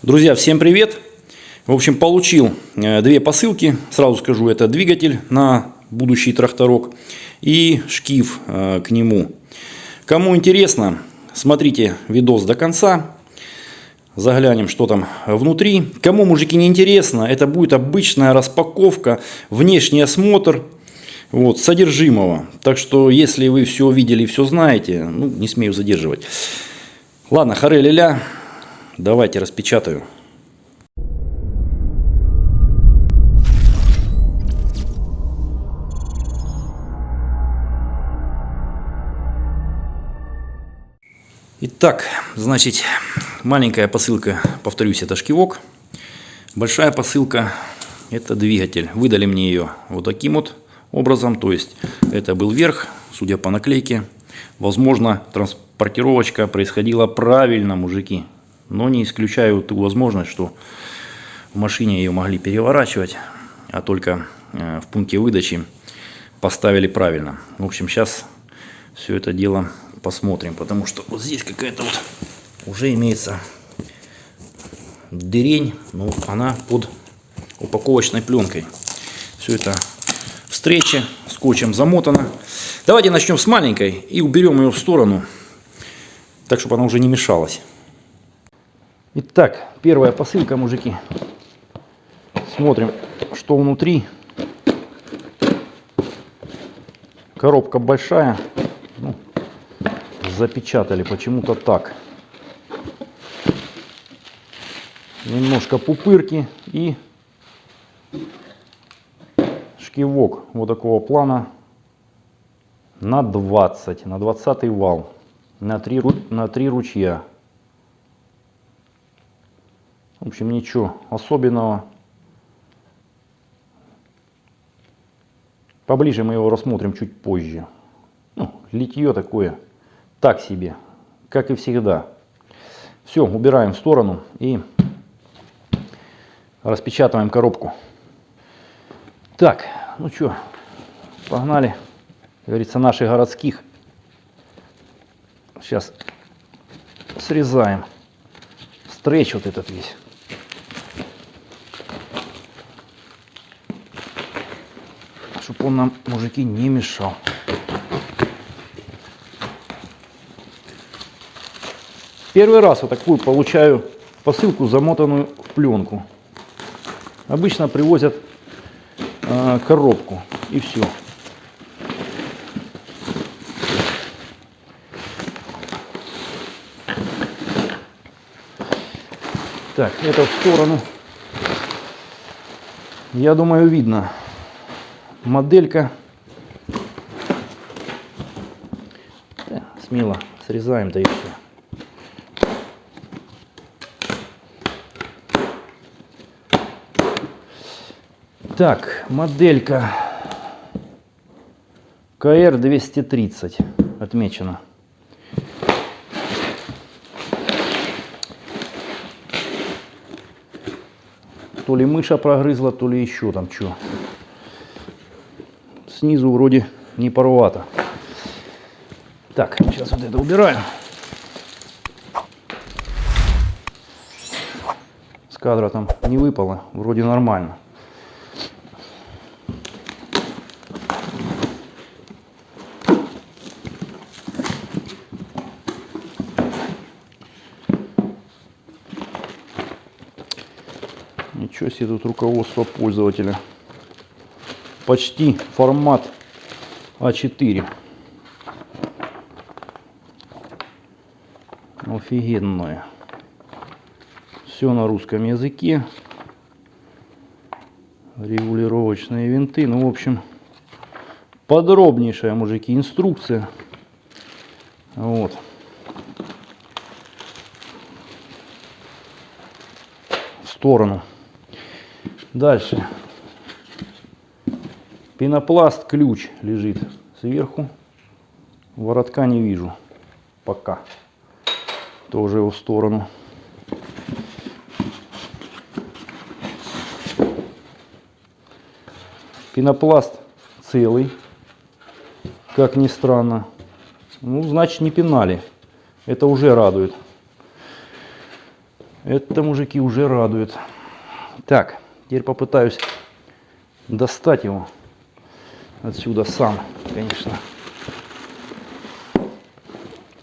Друзья, всем привет! В общем, получил э, две посылки. Сразу скажу, это двигатель на будущий тракторок и шкив э, к нему. Кому интересно, смотрите видос до конца. Заглянем, что там внутри. Кому, мужики, не интересно, это будет обычная распаковка, внешний осмотр вот, содержимого. Так что, если вы все увидели и все знаете, ну, не смею задерживать. Ладно, харе ля Давайте распечатаю. Итак, значит, маленькая посылка, повторюсь, это шкивок. Большая посылка, это двигатель. Выдали мне ее вот таким вот образом. То есть, это был верх, судя по наклейке. Возможно, транспортировочка происходила правильно, мужики. Но не исключаю ту возможность, что в машине ее могли переворачивать, а только э, в пункте выдачи поставили правильно. В общем, сейчас все это дело посмотрим, потому что вот здесь какая-то вот уже имеется дырень, но она под упаковочной пленкой. Все это встречи скотчем замотано. Давайте начнем с маленькой и уберем ее в сторону, так чтобы она уже не мешалась. Итак, первая посылка, мужики. Смотрим, что внутри. Коробка большая. Ну, запечатали почему-то так. Немножко пупырки и шкивок вот такого плана на 20, на 20 вал, на 3, на 3 ручья. В общем, ничего особенного. Поближе мы его рассмотрим чуть позже. Ну, литье такое, так себе, как и всегда. Все, убираем в сторону и распечатываем коробку. Так, ну что, погнали, как говорится, наших городских. Сейчас срезаем стретч вот этот весь. Чтобы он нам, мужики, не мешал. Первый раз вот такую получаю посылку, замотанную в пленку. Обычно привозят э, коробку и все. Так, это в сторону. Я думаю, видно моделька. Да, смело срезаем, да и все. Так, моделька КР-230 отмечена. То ли мыша прогрызла, то ли еще там что снизу вроде не порвато. Так, сейчас вот это убираем. С кадра там не выпало, вроде нормально. Ничего себе тут руководство пользователя почти формат А4. Офигенное. Все на русском языке. Регулировочные винты. Ну, в общем, подробнейшая, мужики, инструкция. Вот. В сторону. Дальше. Пенопласт ключ лежит сверху. Воротка не вижу пока. Тоже его в сторону. Пенопласт целый. Как ни странно. Ну, значит, не пинали. Это уже радует. Это, мужики, уже радует. Так, теперь попытаюсь достать его отсюда сам, конечно.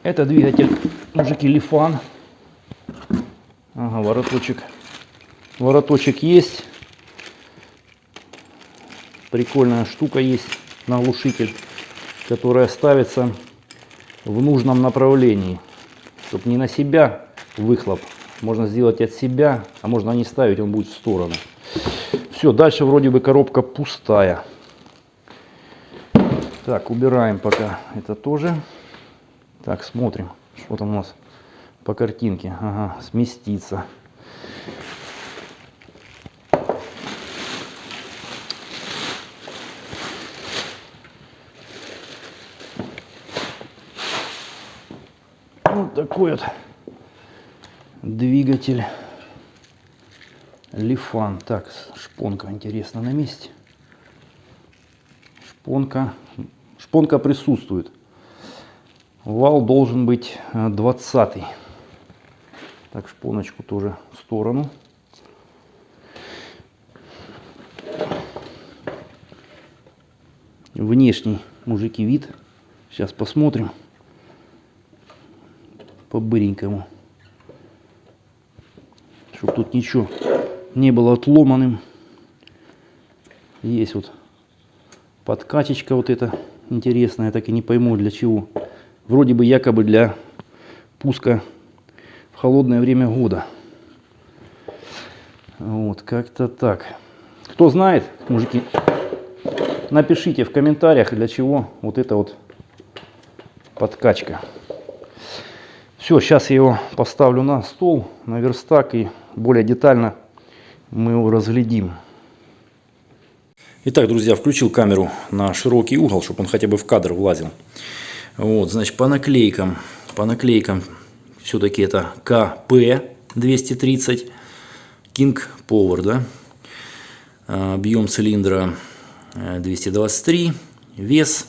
Это двигатель, мужики, Лифан. Ага, вороточек. Вороточек есть. Прикольная штука есть на глушитель, которая ставится в нужном направлении. Чтобы не на себя выхлоп. Можно сделать от себя, а можно не ставить, он будет в сторону. Все, дальше вроде бы коробка пустая. Так, убираем пока это тоже. Так, смотрим, что там у нас по картинке. Ага, сместиться. Вот такой вот двигатель Лифан. Так, шпонка, интересно, на месте. Шпонка, шпонка присутствует. Вал должен быть 20 -й. Так, шпоночку тоже в сторону. Внешний, мужики, вид. Сейчас посмотрим. По-быренькому. Чтобы тут ничего не было отломанным. Есть вот подкачечка вот эта интересная. так и не пойму для чего вроде бы якобы для пуска в холодное время года. Вот, как-то так. Кто знает, мужики, напишите в комментариях, для чего вот эта вот подкачка. Все, сейчас я его поставлю на стол, на верстак и более детально мы его разглядим. Итак, друзья, включил камеру на широкий угол, чтобы он хотя бы в кадр влазил. Вот, значит, по наклейкам, по наклейкам все-таки это КП-230, King Power, да. А, объем цилиндра 223, э, вес,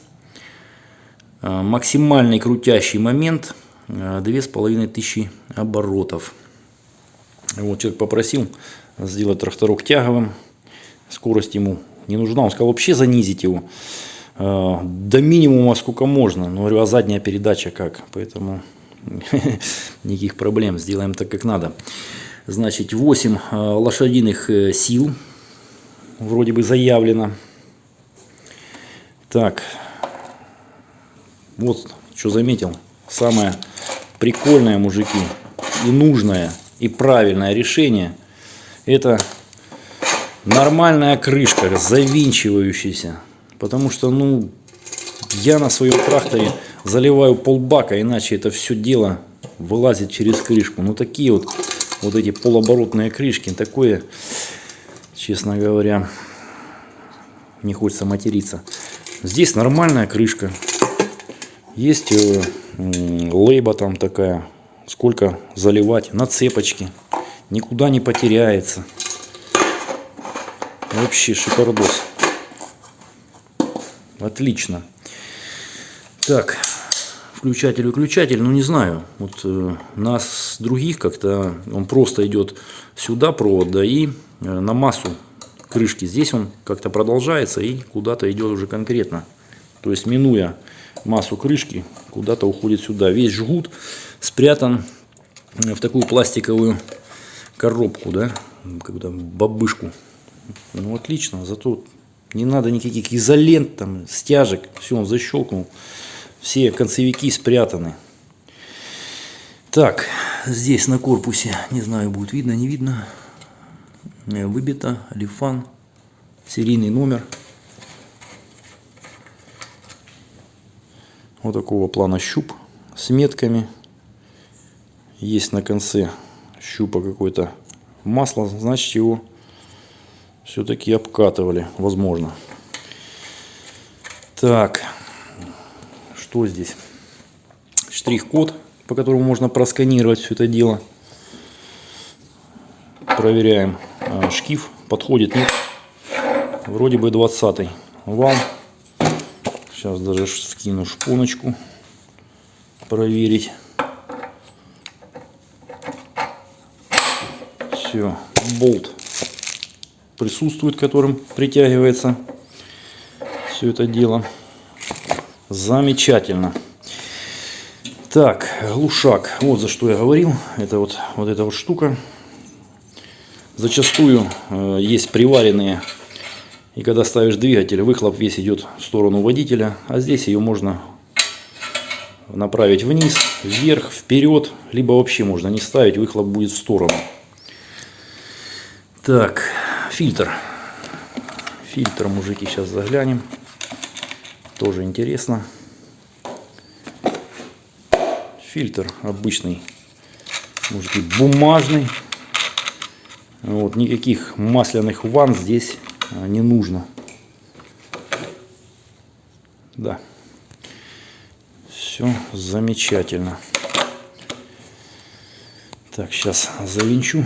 а, максимальный крутящий момент 2500 э, оборотов. Вот человек попросил сделать тракторок тяговым, скорость ему не нужна, он сказал вообще занизить его. Э, до минимума сколько можно. Но говорю, а задняя передача как? Поэтому никаких проблем, сделаем так, как надо. Значит, 8 э, лошадиных э, сил вроде бы заявлено. Так, вот что заметил. Самое прикольное, мужики, и нужное, и правильное решение, это нормальная крышка, завинчивающаяся. Потому что, ну, я на своем тракторе заливаю полбака, иначе это все дело вылазит через крышку. Ну, такие вот, вот эти полуоборотные крышки, такое, честно говоря, не хочется материться. Здесь нормальная крышка. Есть э, лейба там такая, сколько заливать, на цепочке. Никуда не потеряется. Вообще шикардос. Отлично. Так, включатель, выключатель, ну не знаю. Вот э, нас других как-то он просто идет сюда провод, да, и э, на массу крышки. Здесь он как-то продолжается и куда-то идет уже конкретно. То есть минуя массу крышки, куда-то уходит сюда. Весь жгут спрятан в такую пластиковую коробку, да, какую-то бабышку. Ну отлично, зато не надо никаких изолент, там, стяжек. Все, он защелкнул. Все концевики спрятаны. Так, здесь на корпусе, не знаю, будет видно, не видно. Выбито, лифан, серийный номер. Вот такого плана щуп с метками. Есть на конце щупа какое-то масло, значит его все-таки обкатывали, возможно. Так, что здесь? Штрих-код, по которому можно просканировать все это дело. Проверяем а, шкив, подходит, нет. Вроде бы 20 вал. Сейчас даже скину шпоночку проверить. Все, болт присутствует, которым притягивается все это дело. Замечательно. Так, глушак. Вот за что я говорил. Это вот, вот эта вот штука. Зачастую э, есть приваренные. И когда ставишь двигатель, выхлоп весь идет в сторону водителя. А здесь ее можно направить вниз, вверх, вперед. Либо вообще можно не ставить, выхлоп будет в сторону. Так, фильтр. Фильтр, мужики, сейчас заглянем. Тоже интересно. Фильтр обычный, мужики, бумажный. Вот, никаких масляных ванн здесь а, не нужно. Да. Все замечательно. Так, сейчас завинчу.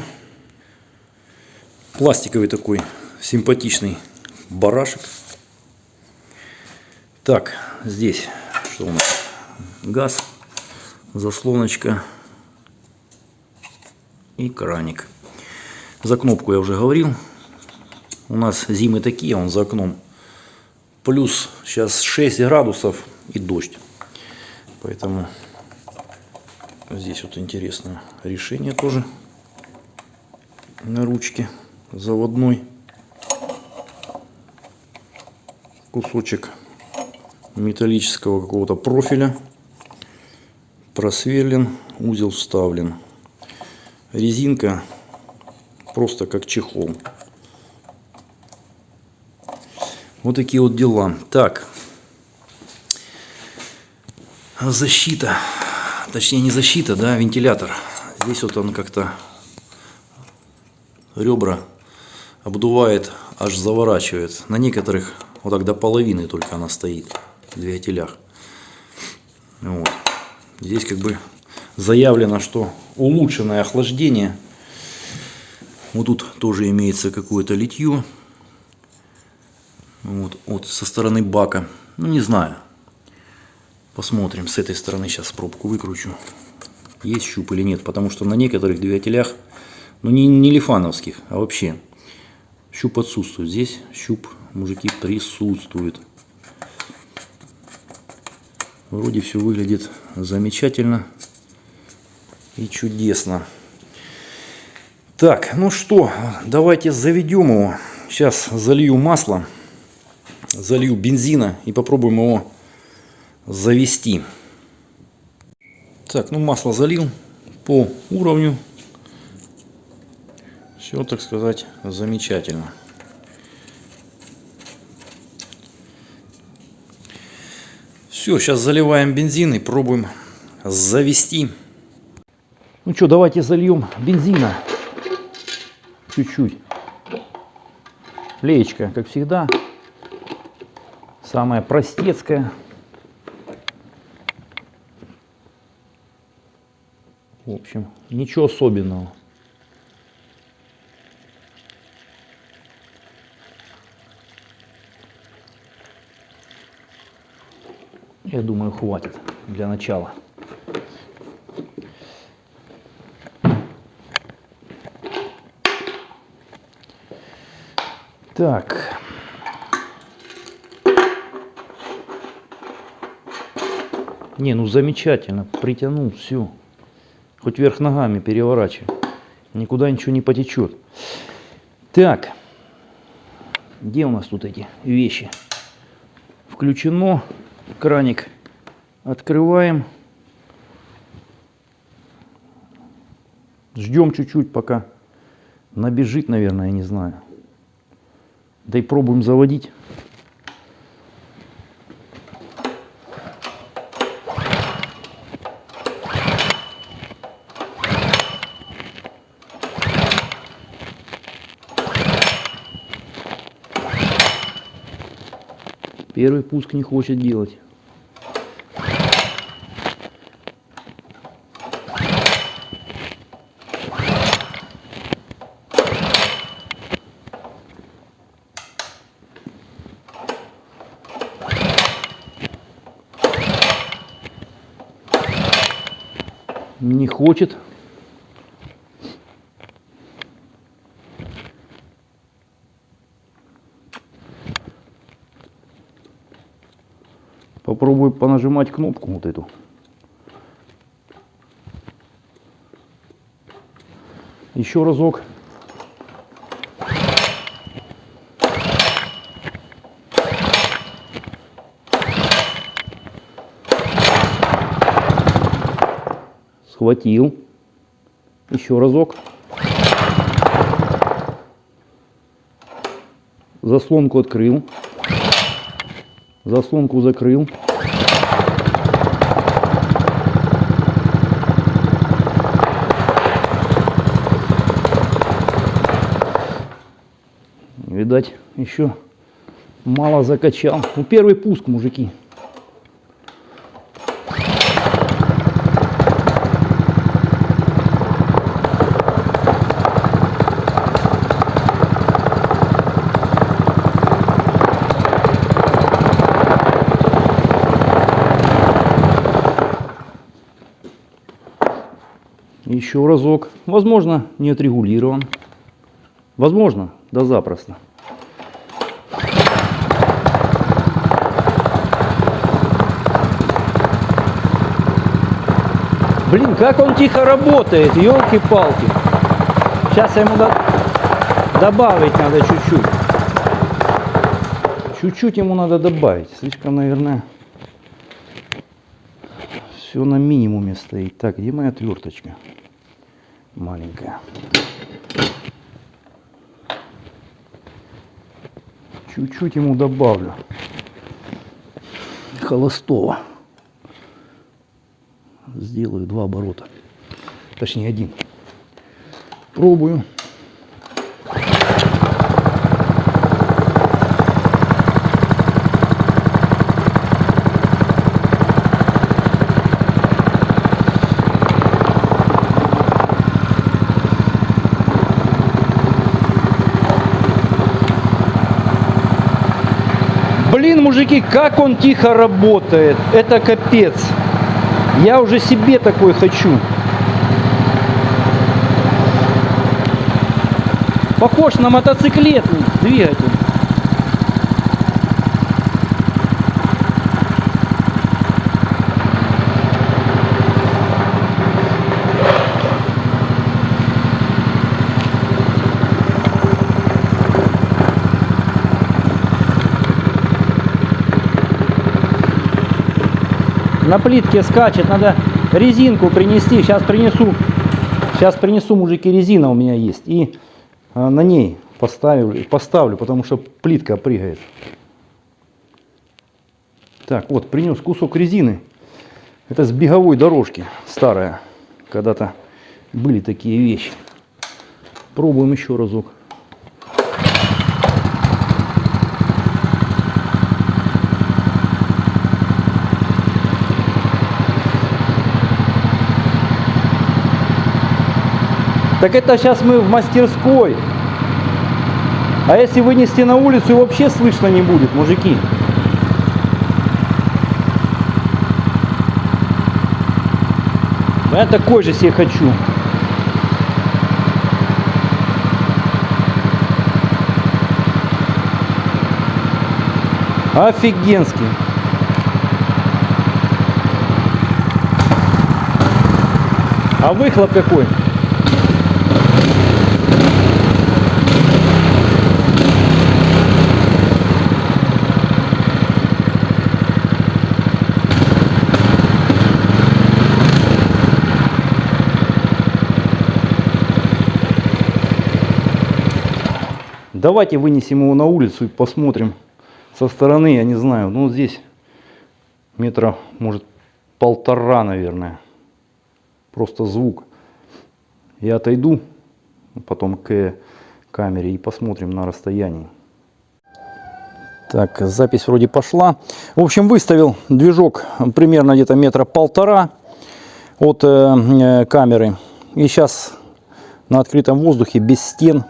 Пластиковый такой симпатичный барашек. Так, здесь что у нас? Газ, заслоночка и краник. За кнопку я уже говорил. У нас зимы такие, он за окном. Плюс сейчас 6 градусов и дождь. Поэтому здесь вот интересное решение тоже на ручке заводной кусочек металлического какого-то профиля. Просверлен, узел вставлен. Резинка просто как чехол. Вот такие вот дела. Так. Защита. Точнее не защита, да, вентилятор. Здесь вот он как-то ребра обдувает, аж заворачивает. На некоторых вот так до половины только она стоит двигателях. Вот. Здесь как бы заявлено, что улучшенное охлаждение. Вот тут тоже имеется какое-то литье. Вот, вот со стороны бака. Ну не знаю. Посмотрим. С этой стороны сейчас пробку выкручу. Есть щуп или нет. Потому что на некоторых двигателях, ну не, не лифановских, а вообще, щуп отсутствует. Здесь щуп, мужики, присутствует. Вроде все выглядит замечательно и чудесно. Так, ну что, давайте заведем его. Сейчас залью масло, залью бензина и попробуем его завести. Так, ну масло залил по уровню. Все, так сказать, замечательно. Все, сейчас заливаем бензин и пробуем завести. Ну что, давайте зальем бензина. Чуть-чуть. Леечка, как всегда. Самая простецкая. В общем, ничего особенного. Я думаю, хватит для начала. Так. Не, ну замечательно. Притянул все. Хоть вверх ногами переворачивай. Никуда ничего не потечет. Так. Где у нас тут эти вещи? Включено краник открываем. Ждем чуть-чуть, пока набежит, наверное, я не знаю. Да и пробуем заводить. Первый пуск не хочет делать. Не хочет. Попробую понажимать кнопку вот эту. Еще разок. Схватил. Еще разок. Заслонку открыл. Заслонку закрыл. Видать, еще мало закачал. Ну, первый пуск, мужики. Еще разок. Возможно, не отрегулирован. Возможно, да запросто. Блин, как он тихо работает, елки-палки. Сейчас ему до... добавить надо чуть-чуть. Чуть-чуть ему надо добавить. Слишком, наверное, все на минимуме стоит. Так, где моя отверточка? Маленькая. Чуть-чуть ему добавлю. Холостого сделаю два оборота. Точнее один. Пробую. Блин, мужики, как он тихо работает. Это капец. Я уже себе такой хочу. Похож на мотоциклетный двигатель. На плитке скачет, надо резинку принести. Сейчас принесу, сейчас принесу, мужики, резина у меня есть. И а, на ней поставлю, поставлю, потому что плитка прыгает. Так, вот, принес кусок резины. Это с беговой дорожки старая. Когда-то были такие вещи. Пробуем еще разок. Так это сейчас мы в мастерской. А если вынести на улицу, вообще слышно не будет, мужики. Я такой же себе хочу. Офигенский. А выхлоп какой? Давайте вынесем его на улицу и посмотрим со стороны, я не знаю. Ну, здесь метра, может, полтора, наверное. Просто звук. Я отойду потом к камере и посмотрим на расстоянии. Так, запись вроде пошла. В общем, выставил движок примерно где-то метра полтора от э, э камеры. И сейчас на открытом воздухе, без стен,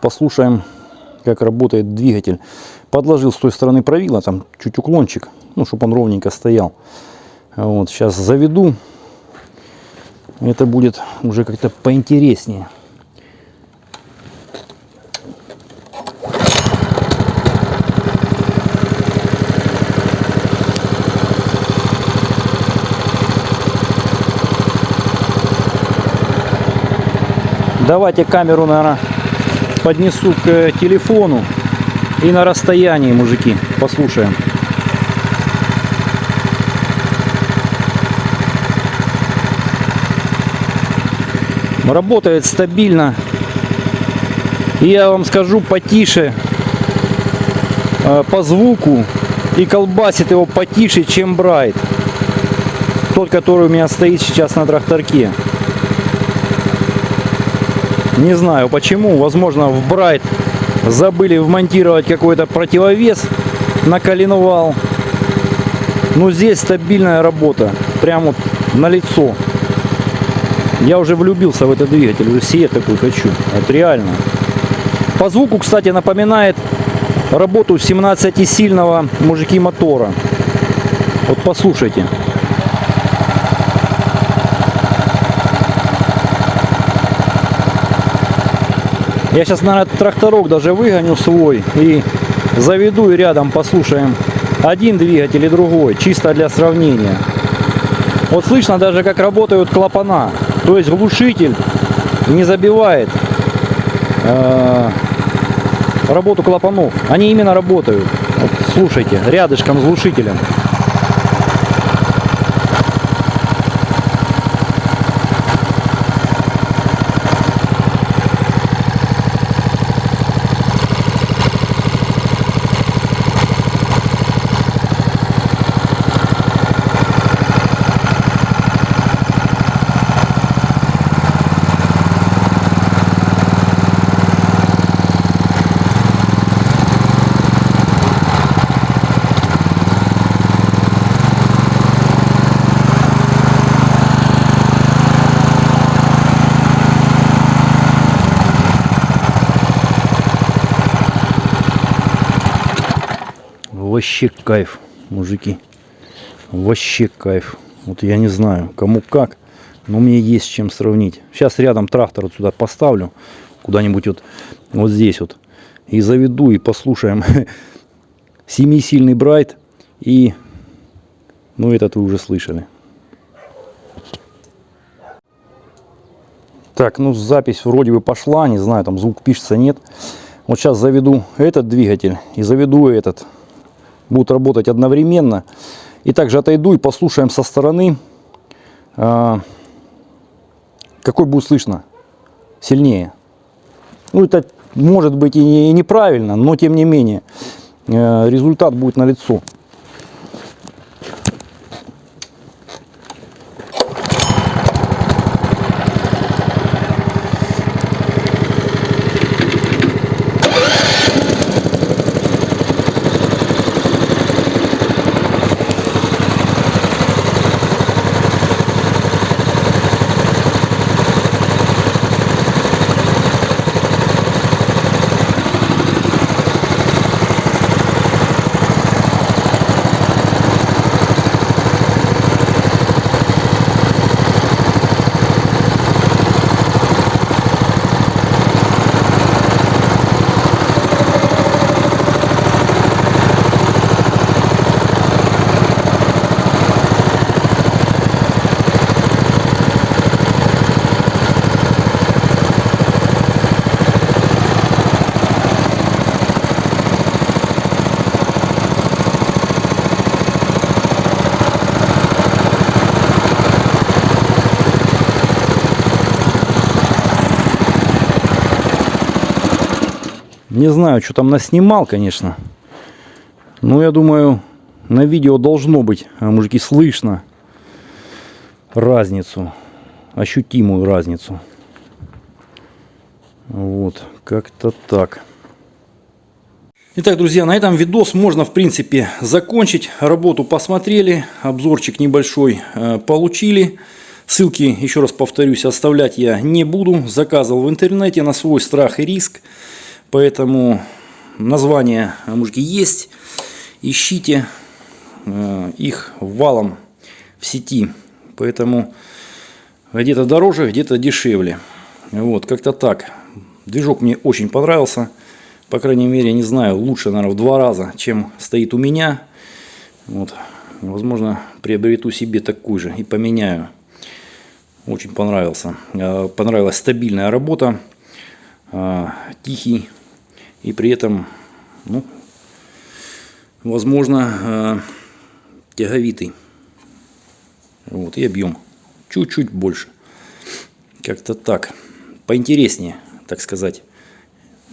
послушаем, как работает двигатель. Подложил с той стороны правила, там чуть уклончик, ну, чтобы он ровненько стоял. Вот, сейчас заведу. Это будет уже как-то поинтереснее. Давайте камеру, наверное, поднесу к э, телефону. И на расстоянии, мужики, послушаем. Работает стабильно. И я вам скажу потише э, по звуку и колбасит его потише, чем Брайт. Тот, который у меня стоит сейчас на тракторке. Не знаю почему. Возможно в Брайт забыли вмонтировать какой-то противовес на коленвал. Но здесь стабильная работа. Прям вот на лицо. Я уже влюбился в этот двигатель. Уже себе такой хочу. Вот реально. По звуку, кстати, напоминает работу 17-сильного мужики мотора. Вот послушайте. Я сейчас, наверное, тракторок даже выгоню свой и заведу и рядом послушаем один двигатель и другой, чисто для сравнения. Вот слышно даже, как работают клапана. То есть глушитель не забивает э, работу клапанов. Они именно работают. Вот слушайте, рядышком с глушителем. Вообще кайф, мужики. Вообще кайф. Вот я не знаю, кому как, но мне есть чем сравнить. Сейчас рядом трактор вот сюда поставлю, куда-нибудь вот, вот здесь вот. И заведу, и послушаем. Семисильный Брайт и, ну этот вы уже слышали. Так, ну запись вроде бы пошла, не знаю, там звук пишется, нет. Вот сейчас заведу этот двигатель и заведу этот будут работать одновременно. И также отойду и послушаем со стороны, а, какой будет слышно сильнее. Ну, это может быть и неправильно, но тем не менее э, результат будет налицо. Не знаю, что там наснимал, конечно. Но я думаю, на видео должно быть, а, мужики, слышно разницу. Ощутимую разницу. Вот, как-то так. Итак, друзья, на этом видос можно, в принципе, закончить. Работу посмотрели, обзорчик небольшой э, получили. Ссылки, еще раз повторюсь, оставлять я не буду. Заказывал в интернете на свой страх и риск. Поэтому названия мужики есть. Ищите э, их валом в сети. Поэтому где-то дороже, где-то дешевле. Вот, как-то так. Движок мне очень понравился. По крайней мере, не знаю, лучше, наверное, в два раза, чем стоит у меня. Вот. Возможно, приобрету себе такую же и поменяю. Очень понравился. Э, понравилась стабильная работа, э, тихий и при этом, ну, возможно, тяговитый. Вот, и объем чуть-чуть больше. Как-то так. Поинтереснее, так сказать,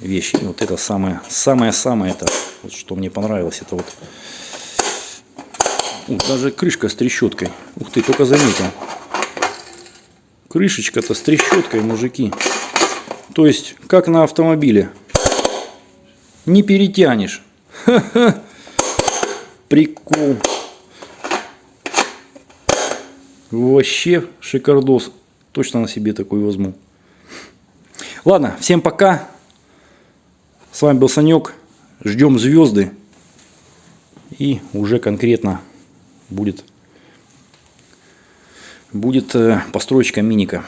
вещи. Вот это самое, самое-самое, это, вот, что мне понравилось, это вот Ух, даже крышка с трещоткой. Ух ты, только заметил. Крышечка-то с трещоткой, мужики. То есть, как на автомобиле. Не перетянешь. Ха-ха. Прикол. Вообще шикардос. Точно на себе такой возьму. Ладно, всем пока. С вами был Санек. Ждем звезды. И уже конкретно будет, будет э, построечка миника.